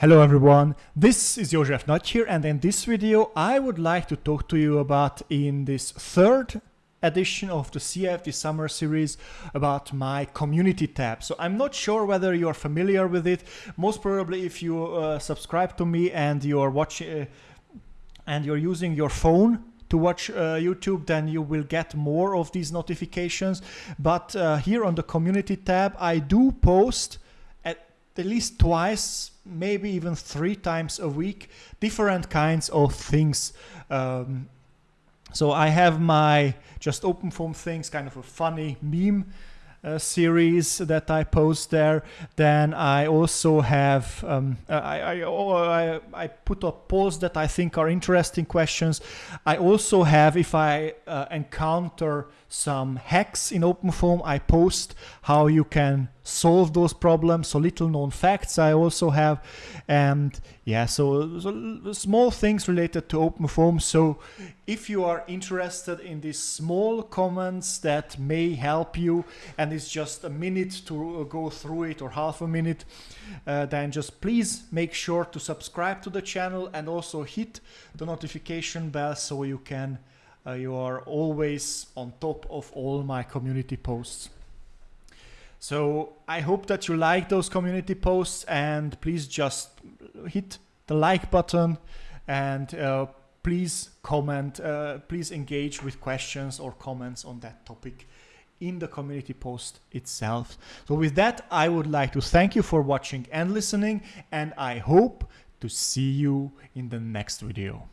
Hello everyone, this is Josef Nagy here and in this video I would like to talk to you about in this third edition of the CIFT summer series about my community tab. So I'm not sure whether you're familiar with it, most probably if you uh, subscribe to me and you're watching uh, and you're using your phone to watch uh, YouTube, then you will get more of these notifications. But uh, here on the community tab, I do post at least twice, maybe even three times a week, different kinds of things. Um, so I have my just OpenFOAM things, kind of a funny meme uh, series that I post there. Then I also have, um, I, I, oh, I, I, put up polls that I think are interesting questions. I also have, if I uh, encounter some hacks in OpenFOAM, I post how you can solve those problems. So little known facts I also have. And yeah, so, so small things related to open OpenFOAM. So if you are interested in these small comments that may help you, and it's just a minute to go through it or half a minute, uh, then just please make sure to subscribe to the channel and also hit the notification bell so you can uh, you are always on top of all my community posts. So I hope that you like those community posts and please just hit the like button and uh, please comment, uh, please engage with questions or comments on that topic in the community post itself. So with that, I would like to thank you for watching and listening and I hope to see you in the next video.